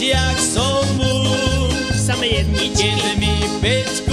jak są mu. Same jedni Kiedy mi być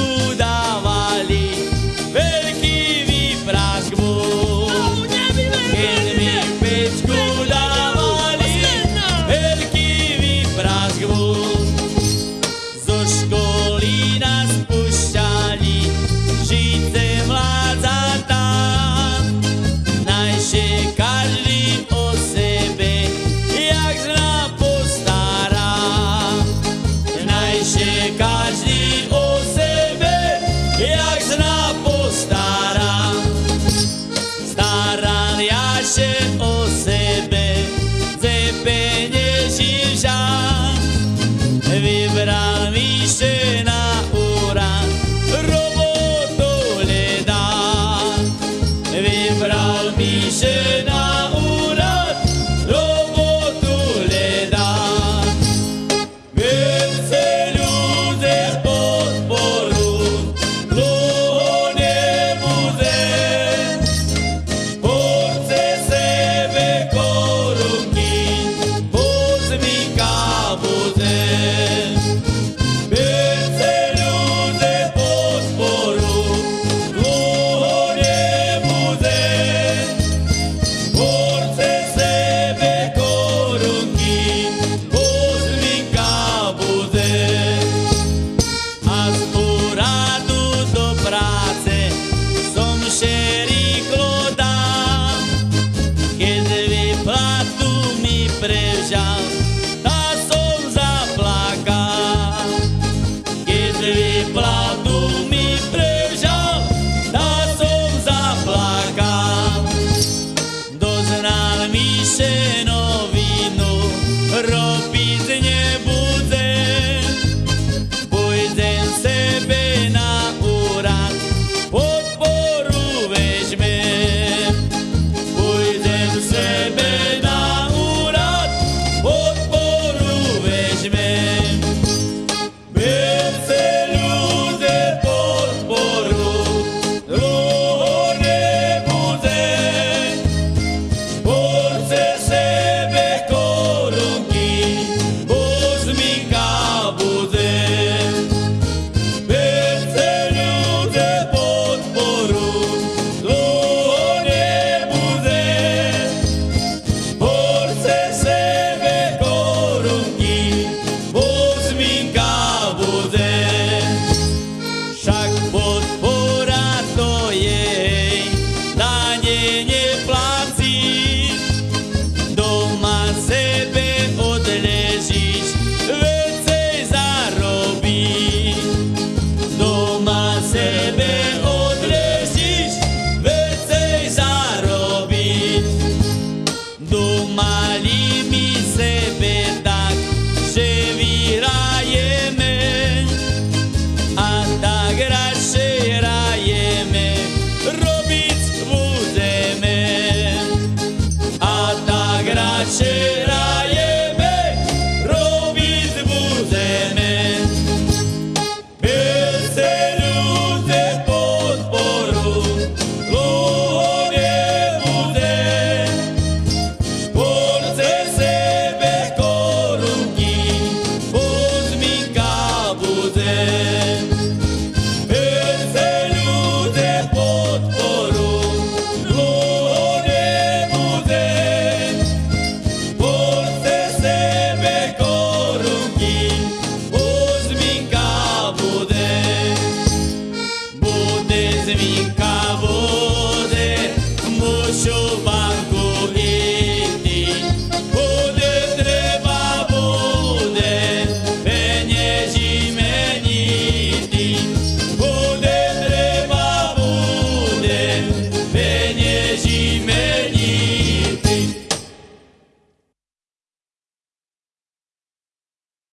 ya.